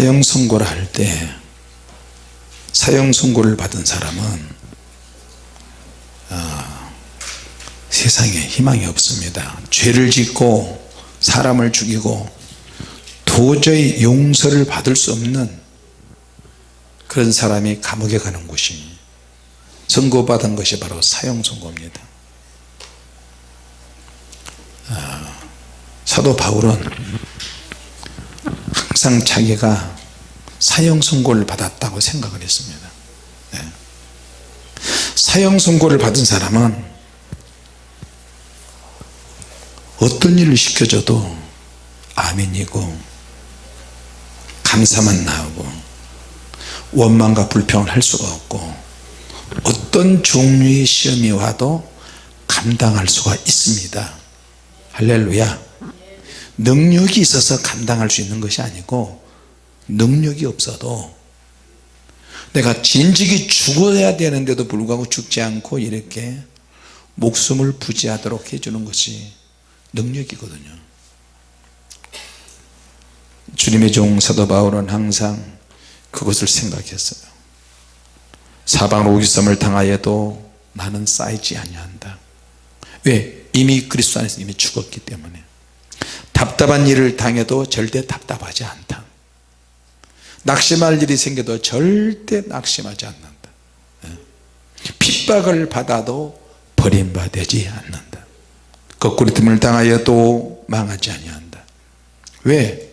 사형 선고를 할 때 사형 선고를 받은 사람은 어, 세상에 희망이 없습니다. 죄를 짓고 사람을 죽이고 도저히 용서를 받을 수 없는 그런 사람이 감옥에 가는 곳이 선고받은 것이 바로 사형 선고입니다. 아, 사도 바울은 항상 자기가 사형 선고를 받았다고 생각을 했습니다. 네. 사형 선고를 받은 사람은 어떤 일을 시켜줘도 아멘이고 감사만 나오고 원망과 불평을 할 수가 없고 어떤 종류의 시험이 와도 감당할 수가 있습니다. 할렐루야 능력이 있어서 감당할 수 있는 것이 아니고 능력이 없어도 내가 진즉이 죽어야 되는데도 불구하고 죽지 않고 이렇게 목숨을 부지하도록 해주는 것이 능력이거든요. 주님의 종 사도 바울은 항상 그것을 생각했어요. 사방으로 오기섬을 당하여도 나는 쌓이지 아니한다. 왜? 이미 그리스도 안에서 이미 죽었기 때문에 답답한 일을 당해도 절대 답답하지 않다 낙심할 일이 생겨도 절대 낙심하지 않는다 예. 핍박을 받아도 버림받지 않는다 거꾸로 틈을 당하여도 망하지 아니한다 왜?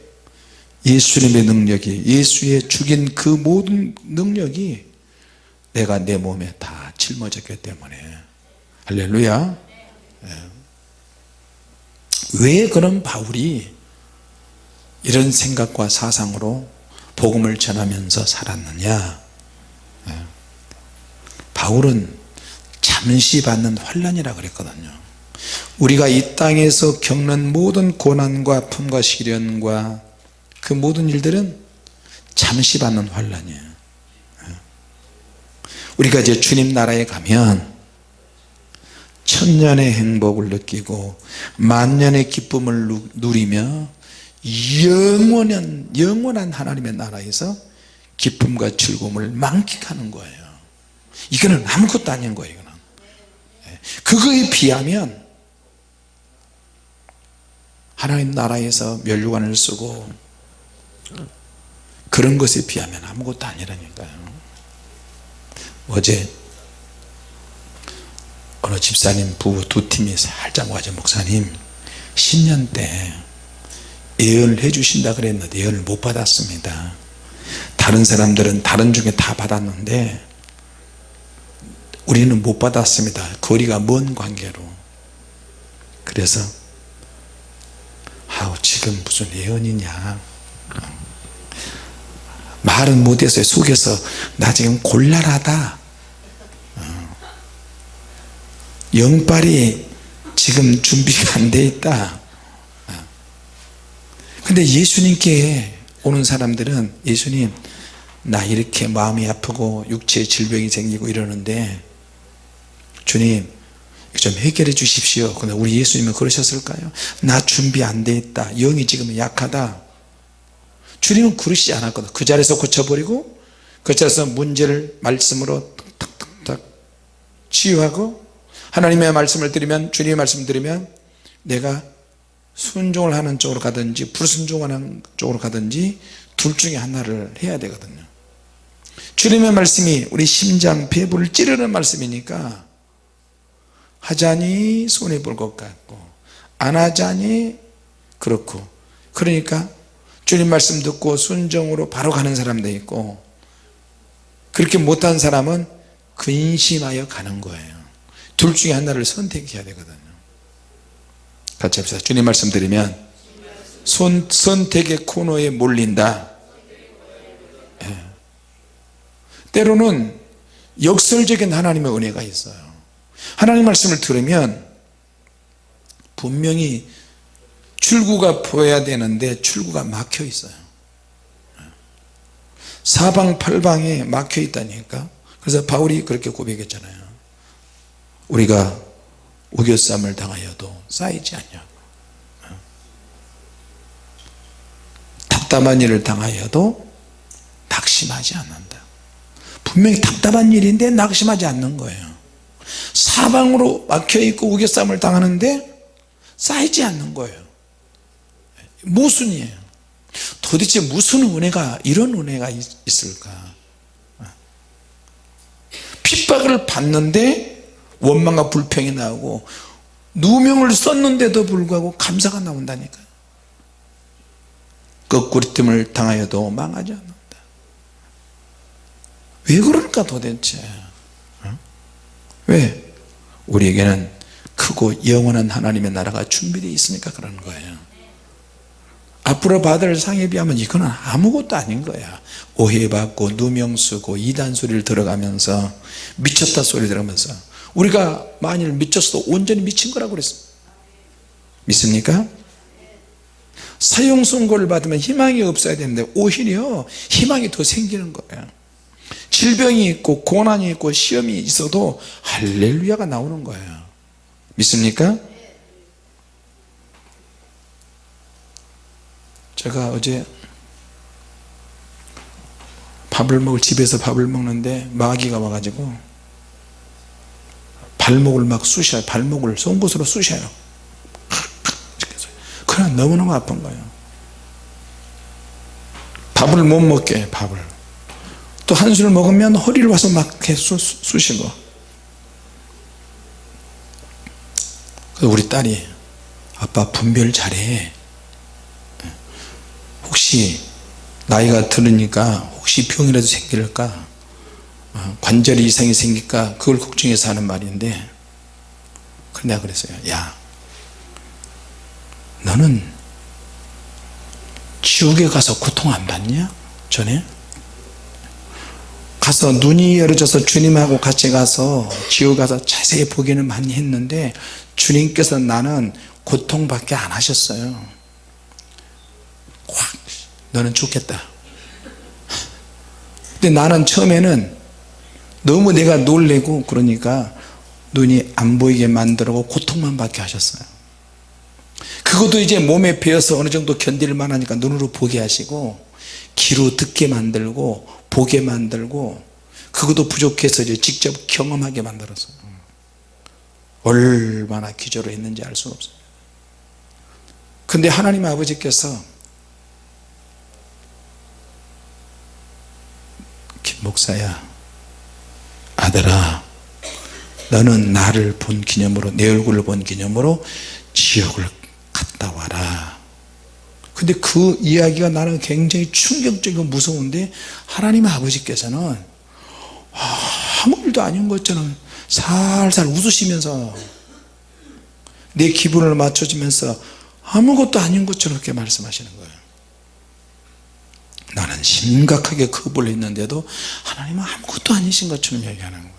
예수님의 능력이 예수의 죽인 그 모든 능력이 내가 내 몸에 다 짊어졌기 때문에 할렐루야 예. 왜 그런 바울이 이런 생각과 사상으로 복음을 전하면서 살았느냐 예. 바울은 잠시 받는 환란이라 그랬거든요 우리가 이 땅에서 겪는 모든 고난과 아픔과 시련과 그 모든 일들은 잠시 받는 환란이에요 예. 우리가 이제 주님 나라에 가면 천년의 행복을 느끼고 만년의 기쁨을 누리며 영원한 영원한 하나님의 나라에서 기쁨과 즐거움을 만끽하는 거예요. 이거는 아무것도 아닌 거예요 이거는. 예. 그거에 비하면 하나님 나라에서 멸류관을 쓰고 그런 것에 비하면 아무것도 아니라니까요. 어제 어느 집사님 부부 두 팀이 살짝 와서 목사님 신년 때 예언을 해주신다 그랬는데 예언을 못 받았습니다. 다른 사람들은 다른 중에 다 받았는데 우리는 못 받았습니다. 거리가 먼 관계로. 그래서 아우 지금 무슨 예언이냐. 말은 못해서 속에서 나 지금 곤란하다 영빨이 지금 준비가 안 돼 있다. 근데 예수님께 오는 사람들은 예수님 나 이렇게 마음이 아프고 육체에 질병이 생기고 이러는데 주님 좀 해결해 주십시오. 근데 우리 예수님은 그러셨을까요? 나 준비 안 돼 있다. 영이 지금 약하다. 주님은 그러시지 않았거든. 그 자리에서 고쳐버리고 그 자리에서 문제를 말씀으로 탁탁탁 치유하고 하나님의 말씀을 드리면 주님의 말씀을 드리면 내가 순종을 하는 쪽으로 가든지 불순종하는 쪽으로 가든지 둘 중에 하나를 해야 되거든요. 주님의 말씀이 우리 심장 배부를 찌르는 말씀이니까 하자니 손해 볼 것 같고 안 하자니 그렇고. 그러니까 주님 말씀 듣고 순종으로 바로 가는 사람도 있고 그렇게 못한 사람은 근심하여 가는 거예요 둘 중에 하나를 선택해야 되거든요. 같이 합시다. 주님 말씀 드리면 손, 선택의 코너에 몰린다. 예. 때로는 역설적인 하나님의 은혜가 있어요. 하나님 말씀을 들으면 분명히 출구가 보여야 되는데 출구가 막혀 있어요. 사방팔방에 막혀 있다니까. 그래서 바울이 그렇게 고백했잖아요 우리가 우겨쌈을 당하여도 쌓이지 않냐고 답답한 일을 당하여도 낙심하지 않는다. 분명히 답답한 일인데 낙심하지 않는 거예요. 사방으로 막혀있고 우겨싸움을 당하는데 쌓이지 않는 거예요. 모순이에요. 도대체 무슨 은혜가 이런 은혜가 있- 있을까? 핍박을 받는데 원망과 불평이 나오고 누명을 썼는데도 불구하고 감사가 나온다니까요 거꾸리뜸을 당하여도 망하지 않는다. 왜 그럴까 도대체? 어? 왜? 우리에게는 크고 영원한 하나님의 나라가 준비되어 있으니까 그러는 거예요. 앞으로 받을 상에 비하면 이거는 아무것도 아닌 거야. 오해받고 누명 쓰고 이단 소리를 들어가면서 미쳤다 소리 들어가면서 우리가 만일 미쳤어도 온전히 미친 거라고 그랬습니다 믿습니까? 사형 선고를 받으면 희망이 없어야 되는데 오히려 희망이 더 생기는 거예요 질병이 있고 고난이 있고 시험이 있어도 할렐루야가 나오는 거예요 믿습니까? 제가 어제 밥을 먹을 집에서 밥을 먹는데 마귀가 와가지고 발목을 막 쑤셔요 발목을 송곳으로 쑤셔요. 그냥 너무너무 아픈 거예요. 밥을 못 먹게 해, 밥을. 또 한술을 먹으면 허리를 와서 막 쑤- 쑤시고. 그래서 우리 딸이 아빠 분별 잘해. 혹시 나이가 들으니까 혹시 병이라도 생길까? 어, 관절 이상이 생길까 그걸 걱정해서 하는 말인데 내가 그랬어요. 야 너는 지옥에 가서 고통 안 받냐? 전에? 가서 눈이 열어져서 주님하고 같이 가서 지옥 가서 자세히 보기는 많이 했는데 주님께서 나는 고통밖에 안 하셨어요. 확 너는 죽겠다. 근데 나는 처음에는 너무 내가 놀래고 그러니까 눈이 안 보이게 만들고 고통만 받게 하셨어요. 그것도 이제 몸에 배어서 어느 정도 견딜 만하니까 눈으로 보게 하시고 귀로 듣게 만들고 보게 만들고 그것도 부족해서 이제 직접 경험하게 만들었어요. 얼마나 기저로 했는지 알 수가 없어요. 근데 하나님 아버지께서 김 목사야 아들아 너는 나를 본 기념으로 내 얼굴을 본 기념으로 지옥을 갔다 와라. 근데 그 이야기가 나는 굉장히 충격적이고 무서운데 하나님 아버지께서는 아무 일도 아닌 것처럼 살살 웃으시면서 내 기분을 맞춰주면서 아무것도 아닌 것처럼 그렇게 말씀하시는 거예요 심각하게 겁을 했는데도 하나님은 아무것도 아니신 것처럼 얘기하는 거예요.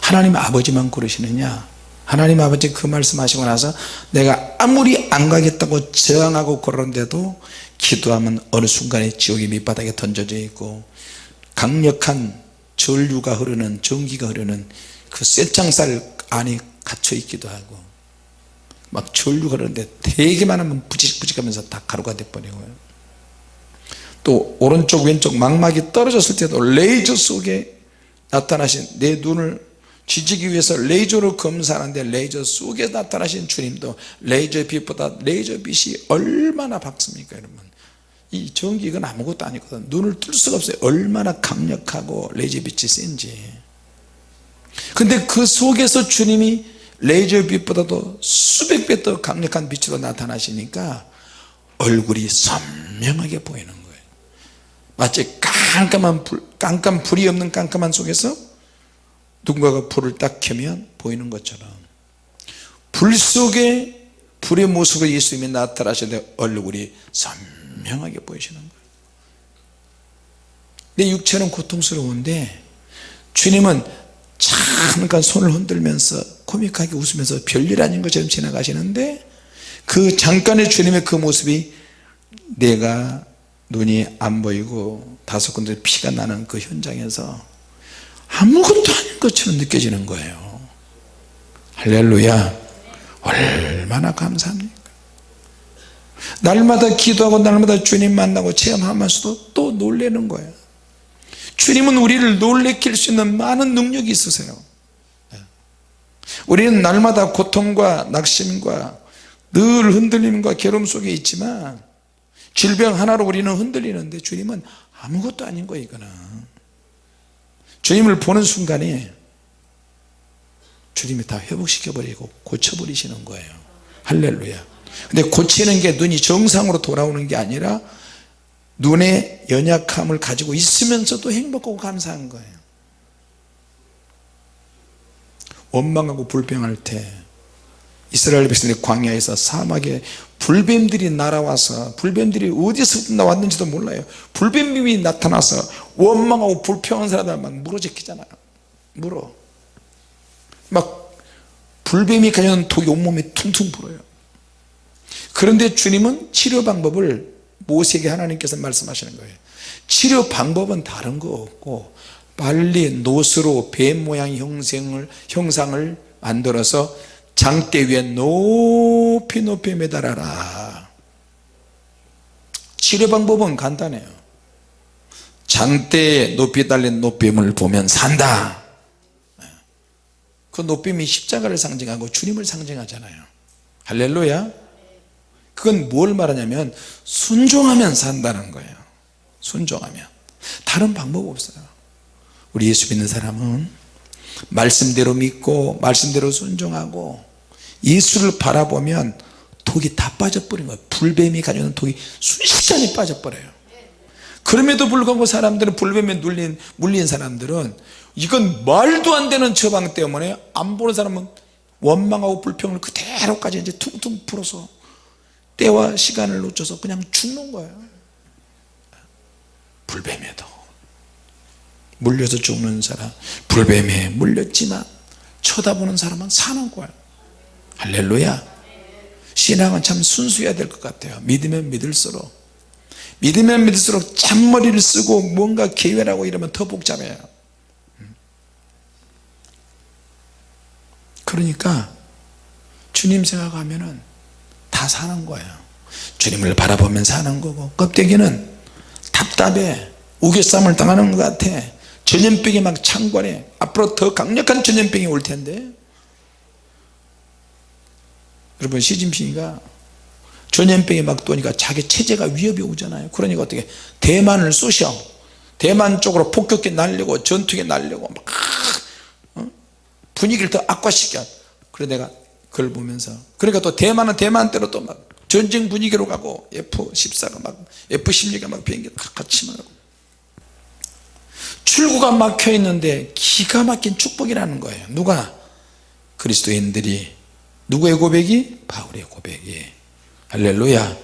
하나님 아버지만 그러시느냐? 하나님 아버지 그 말씀하시고 나서 내가 아무리 안 가겠다고 저항하고 그러는데도 기도하면 어느 순간에 지옥의 밑바닥에 던져져 있고 강력한 전류가 흐르는 전기가 흐르는 그 쇠창살 안에 갇혀 있기도 하고 막 전류가 흐르는데 닿기만 하면 부직부직 하면서 다 가루가 돼버리고요. 또 오른쪽 왼쪽 망막이 떨어졌을 때도 레이저 속에 나타나신 내 눈을 지지기 위해서 레이저로 검사하는데 레이저 속에 나타나신 주님도 레이저 빛보다 레이저 빛이 얼마나 밝습니까 여러분? 이 전기 이건 아무것도 아니거든. 눈을 뜰 수가 없어요. 얼마나 강력하고 레이저 빛이 센지. 근데 그 속에서 주님이 레이저 빛보다도 수백 배 더 강력한 빛으로 나타나시니까 얼굴이 선명하게 보이는 거예요. 마치 깜깜한 불, 깜깜 불이 없는 깜깜한 속에서 누군가가 불을 딱 켜면 보이는 것처럼 불 속에 불의 모습으로 예수님이 나타나시는데 얼굴이 선명하게 보이시는 거예요. 내 육체는 고통스러운데 주님은 잠깐 손을 흔들면서 코믹하게 웃으면서 별일 아닌 것처럼 지나가시는데 그 잠깐의 주님의 그 모습이 내가 눈이 안 보이고 다섯 군데 피가 나는 그 현장에서 아무것도 아닌 것처럼 느껴지는 거예요. 할렐루야. 얼마나 감사합니까? 날마다 기도하고 날마다 주님 만나고 체험하면서도 또 놀래는 거예요 주님은 우리를 놀래킬 수 있는 많은 능력이 있으세요. 우리는 날마다 고통과 낙심과 늘 흔들림과 괴로움 속에 있지만 질병 하나로 우리는 흔들리는데 주님은 아무것도 아닌 거예요 이거는. 주님을 보는 순간에 주님이 다 회복시켜 버리고 고쳐 버리시는 거예요. 할렐루야. 근데 고치는 게 눈이 정상으로 돌아오는 게 아니라 눈의 연약함을 가지고 있으면서도 행복하고 감사한 거예요. 원망하고 불평할 때 이스라엘 백성들이 광야에서 사막에 불뱀들이 날아와서 불뱀들이 어디서 나왔는지도 몰라요. 불뱀이 나타나서 원망하고 불평한 사람들 막 물어제끼잖아요. 물어. 막 불뱀이 가져온 독이 온몸에 퉁퉁 불어요. 그런데 주님은 치료 방법을 모세에게 하나님께서 말씀하시는 거예요. 치료 방법은 다른 거 없고 빨리 노스로 뱀 모양 형상을, 형상을 만들어서 장대 위에 높이 높이 매달아라. 치료 방법은 간단해요. 장대에 높이 달린 노뱀을 보면 산다. 그 노뱀이 십자가를 상징하고 주님을 상징하잖아요. 할렐루야 그건 뭘 말하냐면 순종하면 산다는 거예요. 순종하면. 다른 방법 없어요. 우리 예수 믿는 사람은 말씀대로 믿고 말씀대로 순종하고 예수를 바라보면 독이 다 빠져버린 거예요. 불뱀이 가져오는 독이 순식간에 빠져버려요. 그럼에도 불구하고 사람들은 불뱀에 눌린, 물린 사람들은 이건 말도 안 되는 처방 때문에 안 보는 사람은 원망하고 불평을 그대로까지 이제 퉁퉁 풀어서 때와 시간을 놓쳐서 그냥 죽는 거예요. 불뱀에도. 물려서 죽는 사람. 불뱀에 물렸지만 쳐다보는 사람은 사는 거예요. 할렐루야. 신앙은 참 순수해야 될 것 같아요. 믿으면 믿을수록. 믿으면 믿을수록 잔머리를 쓰고 뭔가 계획하고 이러면 더 복잡해요. 그러니까 주님 생각하면은 다 사는 거예요. 주님을 바라보면 사는 거고 껍데기는 답답해. 우겨쌈을 당하는 것 같아. 전염병이 막 창궐해. 앞으로 더 강력한 전염병이 올 텐데. 여러분 시진핑이가 전염병이 막 도니까 자기 체제가 위협이 오잖아요. 그러니까 어떻게 대만을 쏘셔. 대만 쪽으로 폭격기 날리고 전투기 날리고 막 어? 분위기를 더 악화시켜. 그래 내가 그걸 보면서. 그러니까 또 대만은 대만대로 또 막 전쟁 분위기로 가고 F14가 막 F16가 막 비행기 같이 막 출구가 막혀 있는데 기가 막힌 축복이라는 거예요. 누가? 그리스도인들이. 누구의 고백이? 바울의 고백이. 할렐루야.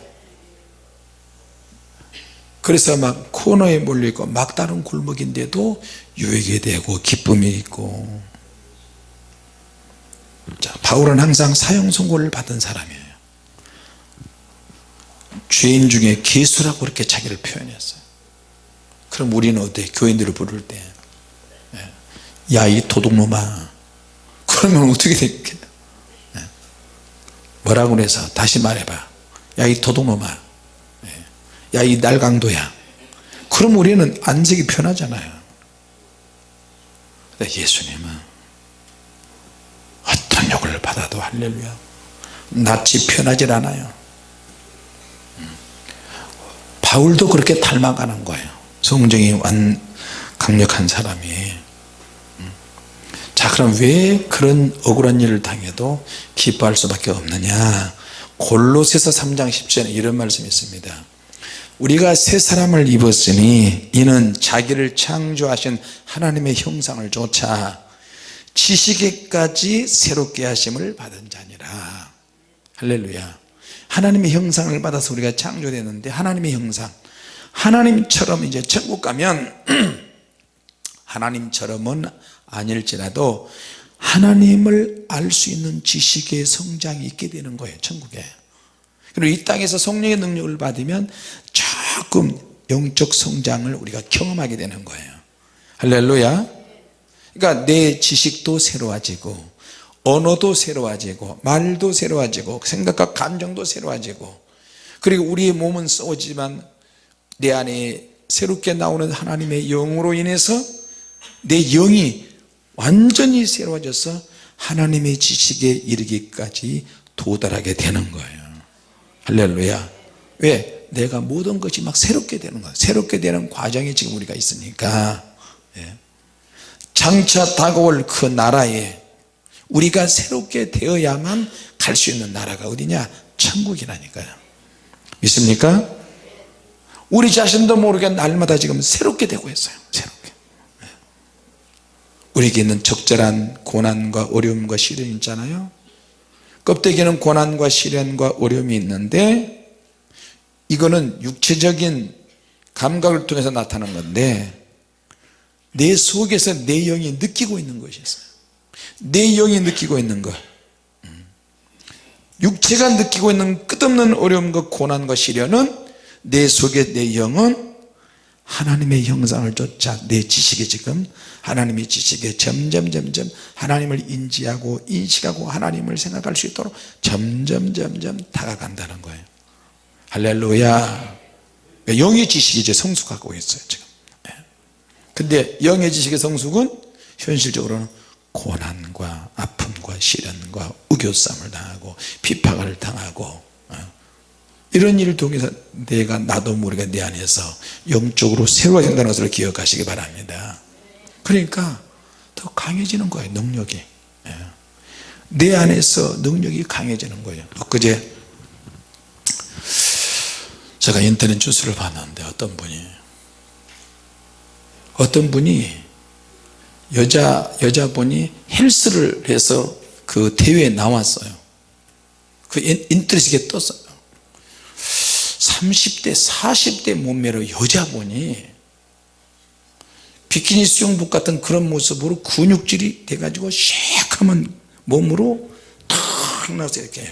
그래서 막 코너에 몰려있고 막다른 골목인데도 유익이 되고 기쁨이 있고 자, 바울은 항상 사형 선고를 받은 사람이에요. 죄인 중에 기수라고 그렇게 자기를 표현했어요. 그럼 우리는 어때? 교인들을 부를 때 야 이 도둑놈아. 그러면 어떻게 되겠 뭐라고 그래서 다시 말해봐. 야 이 도둑놈아. 야 이 날강도야. 그럼 우리는 안색이 편하잖아요. 근데 예수님은 받아도 할렐루야 낯이 편하질 않아요. 바울도 그렇게 닮아가는 거예요. 성정이 완 강력한 사람이. 자 그럼 왜 그런 억울한 일을 당해도 기뻐할 수밖에 없느냐? 골로새서 3장 10절에 이런 말씀이 있습니다. 우리가 새 사람을 입었으니 이는 자기를 창조하신 하나님의 형상을 조차 지식에까지 새롭게 하심을 받은 자니라. 할렐루야. 하나님의 형상을 받아서 우리가 창조되는데 하나님의 형상. 하나님처럼 이제 천국 가면 하나님처럼은 아닐지라도 하나님을 알 수 있는 지식의 성장이 있게 되는 거예요 천국에. 그리고 이 땅에서 성령의 능력을 받으면 조금 영적 성장을 우리가 경험하게 되는 거예요. 할렐루야 그러니까 내 지식도 새로워지고 언어도 새로워지고 말도 새로워지고 생각과 감정도 새로워지고 그리고 우리의 몸은 썩어지만 내 안에 새롭게 나오는 하나님의 영으로 인해서 내 영이 완전히 새로워져서 하나님의 지식에 이르기까지 도달하게 되는 거예요 할렐루야 왜? 내가 모든 것이 막 새롭게 되는 거야 새롭게 되는 과정이 지금 우리가 있으니까 예. 장차 다가올 그 나라에 우리가 새롭게 되어야만 갈 수 있는 나라가 어디냐 천국이라니까요 믿습니까? 우리 자신도 모르게 날마다 지금 새롭게 되고 있어요 새롭게 예. 우리에게 있는 적절한 고난과 어려움과 시련이 있잖아요 껍데기는 고난과 시련과 어려움이 있는데 이거는 육체적인 감각을 통해서 나타나는 건데 내 속에서 내 영이 느끼고 있는 것이 있어요 내 영이 느끼고 있는 것 음. 육체가 느끼고 있는 끝없는 어려움과 고난과 시련은 내 속에 내 영은 하나님의 형상을 쫓아 내 지식이 지금 하나님의 지식에 점점 점점 하나님을 인지하고 인식하고 하나님을 생각할 수 있도록 점점 점점 다가간다는 거예요 할렐루야 영의 지식이 이제 성숙하고 있어요 지금 예. 근데 영의 지식의 성숙은 현실적으로는 고난과 아픔과 시련과 우겨쌈을 당하고 비판을 당하고 어. 이런 일을 통해서 내가 나도 모르게 내 안에서 영적으로 새로워진다는 것을 기억하시기 바랍니다 그러니까 더 강해지는 거예요 능력이 예. 내 안에서 능력이 강해지는 거예요 엊그제 제가 인터넷 뉴스를 봤는데 어떤 분이 어떤 분이 여자 여자분이 헬스를 해서 그 대회에 나왔어요. 그 인터넷에 떴어요. 30대 40대 몸매로 여자분이 비키니 수영복 같은 그런 모습으로 근육질이 돼가지고 쉐익하면 몸으로 탁 나서 이렇게.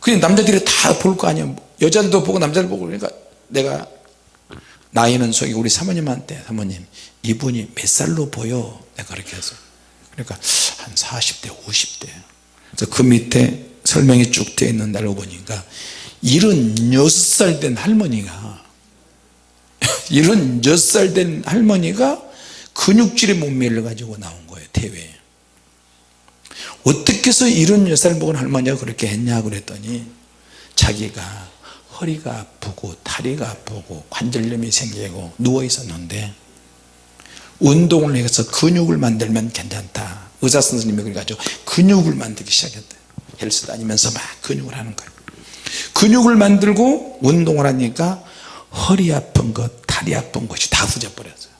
그냥 남자들이 다 볼 거 아니야 여자들도 보고 남자들 보고 그러니까 내가 나이는 속이 우리 사모님한테 사모님 이분이 몇 살로 보여? 내가 그렇게 해서. 그러니까 한 40대 50대. 그래서 그 밑에 설명이 쭉 되어 있는 날 보니까 76살 된 할머니가 76살 된 할머니가 근육질의 몸매를 가지고 나온 거예요 대회에. 어떻게 해서 76살 먹은 할머니가 그렇게 했냐 그랬더니 자기가 허리가 아프고 다리가 아프고 관절염이 생기고 누워 있었는데 운동을 해서 근육을 만들면 괜찮다. 의사 선생님이 그래가지고 근육을 만들기 시작했대. 헬스 다니면서 막 근육을 하는 거예요 근육을 만들고 운동을 하니까 허리 아픈 것 다리 아픈 것이 다 후져버렸어요.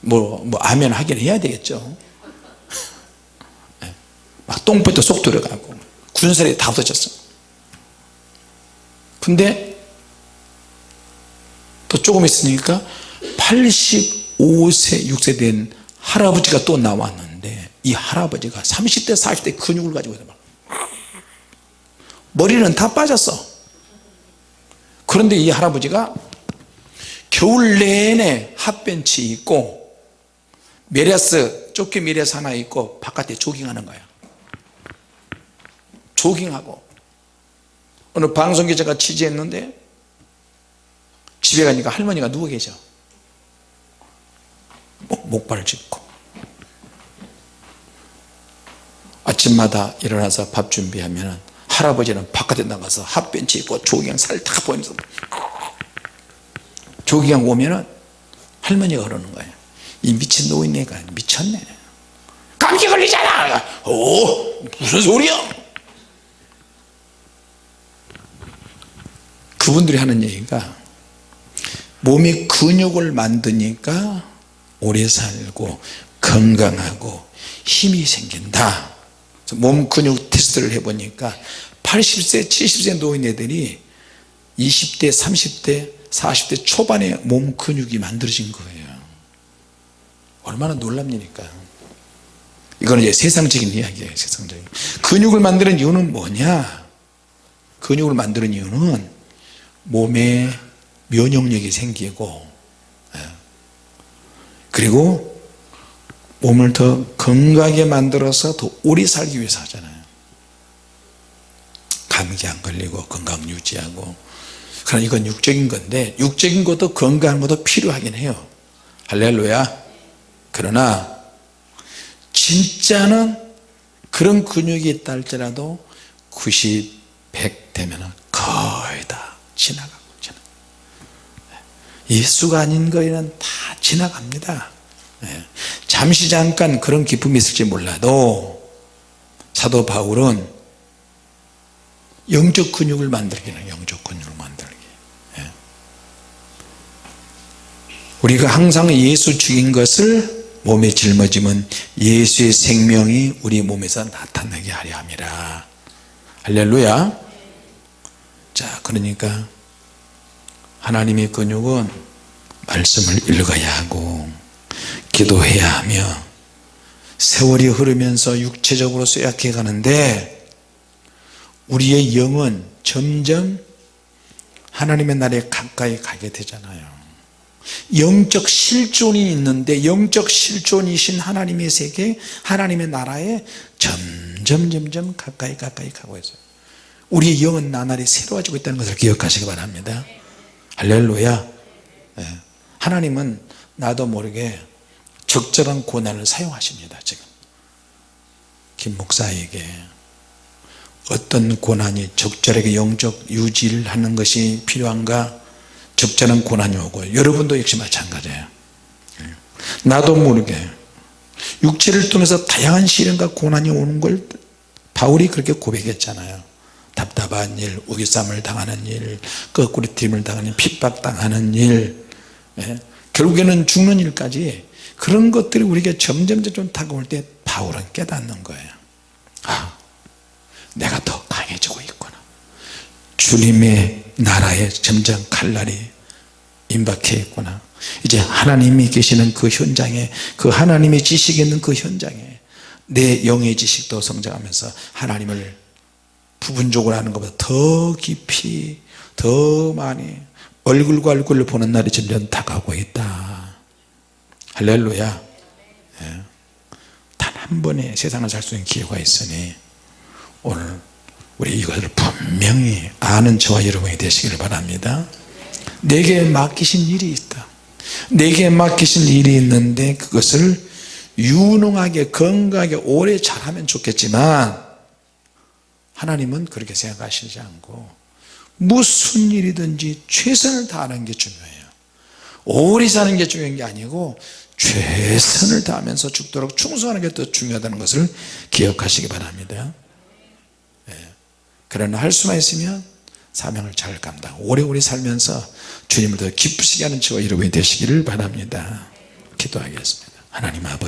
뭐, 뭐 아멘 하긴 해야 되겠죠. 막 똥배도 쏙 들어가고 군살이 다 없어졌어 근데 또 조금 있으니까 85세 6세 된 할아버지가 또 나왔는데 이 할아버지가 30대 40대 근육을 가지고 있어 머리는 다 빠졌어. 그런데 이 할아버지가 겨울 내내 핫팬츠 입고 메리야스 조끼 메리야스 하나 입고 바깥에 조깅하는 거야. 조깅하고 어느 방송 기자가 취재했는데 집에 가니까 할머니가 누워 계셔. 목, 목발을 짚고. 아침마다 일어나서 밥 준비하면 할아버지는 바깥에 나가서 핫벤치 입고 조깅 살다 보이면서 조깅 오면은 할머니가 그러는 거예요. 이 미친 노인네가 미쳤네. 감기 걸리잖아! 오 무슨 소리야 그분들이 하는 얘기가 몸이 근육을 만드니까 오래 살고 건강하고 힘이 생긴다. 몸 근육 테스트를 해보니까 80세 70세 노인 애들이 20대 30대 40대 초반에 몸 근육이 만들어진 거예요. 얼마나 놀랍니까? 이거는 이제 세상적인 이야기예요 세상적인. 근육을 만드는 이유는 뭐냐? 근육을 만드는 이유는 몸에 면역력이 생기고 예. 그리고 몸을 더 건강하게 만들어서 더 오래 살기 위해서 하잖아요. 감기 안 걸리고 건강 유지하고. 그러나 이건 육적인 건데 육적인 것도 건강한 것도 필요하긴 해요. 할렐루야. 그러나 진짜는 그런 근육이 있다 할지라도 90, 100 되면 거의 다 지나가고 지나가. 예수가 아닌 거에는 다 지나갑니다 예. 잠시 잠깐 그런 기쁨이 있을지 몰라도 사도 바울은 영적 근육을 만들기는 영적 근육을 만들기 예. 우리가 항상 예수 죽인 것을 몸에 짊어지면 예수의 생명이 우리 몸에서 나타나게 하려 함이라 할렐루야 자 그러니까 하나님의 근육은 말씀을 읽어야 하고 기도해야 하며 세월이 흐르면서 육체적으로 쇠약해 가는데 우리의 영은 점점 하나님의 나라에 가까이 가게 되잖아요. 영적 실존이 있는데 영적 실존이신 하나님의 세계 하나님의 나라에 점점 점점 가까이 가까이 가고 있어요. 우리의 영은 나날이 새로워지고 있다는 것을 기억하시기 바랍니다 할렐루야. 예. 하나님은 나도 모르게 적절한 고난을 사용하십니다 지금. 김 목사에게 어떤 고난이 적절하게 영적 유지를 하는 것이 필요한가? 적절한 고난이 오고 여러분도 역시 마찬가지예요. 나도 모르게 육체를 통해서 다양한 시련과 고난이 오는 걸 바울이 그렇게 고백했잖아요 답답한 일, 우기쌈을 당하는 일, 거꾸로 팀을 당하는 일, 핍박당하는 일 예? 결국에는 죽는 일까지 그런 것들이 우리에게 점점 좀 다가올 때 바울은 깨닫는 거예요. 아 내가 더 강해지고 있구나. 주님의 나라에 점점 칼날이 임박해 있구나. 이제 하나님이 계시는 그 현장에 그 하나님의 지식이 있는 그 현장에 내 영의 지식도 성장하면서 하나님을 부분적으로 하는 것보다 더 깊이 더 많이 얼굴과 얼굴을 보는 날이 점점 다가오고 있다. 할렐루야. 예. 단한 번의 세상을 살 수 있는 기회가 있으니 오늘 우리 이것을 분명히 아는 저와 여러분이 되시기를 바랍니다. 내게 맡기신 일이 있다. 내게 맡기신 일이 있는데 그것을 유능하게 건강하게 오래 잘하면 좋겠지만 하나님은 그렇게 생각하시지 않고 무슨 일이든지 최선을 다하는 게 중요해요. 오래 사는 게 중요한 게 아니고 최선을 다하면서 죽도록 충성하는 게 더 중요하다는 것을 기억하시기 바랍니다. 예. 그러나 할 수만 있으면 사명을 잘 감당 오래오래 살면서 주님을 더 기쁘시게 하는 저와 여러분이 되시기를 바랍니다. 기도하겠습니다. 하나님 아버지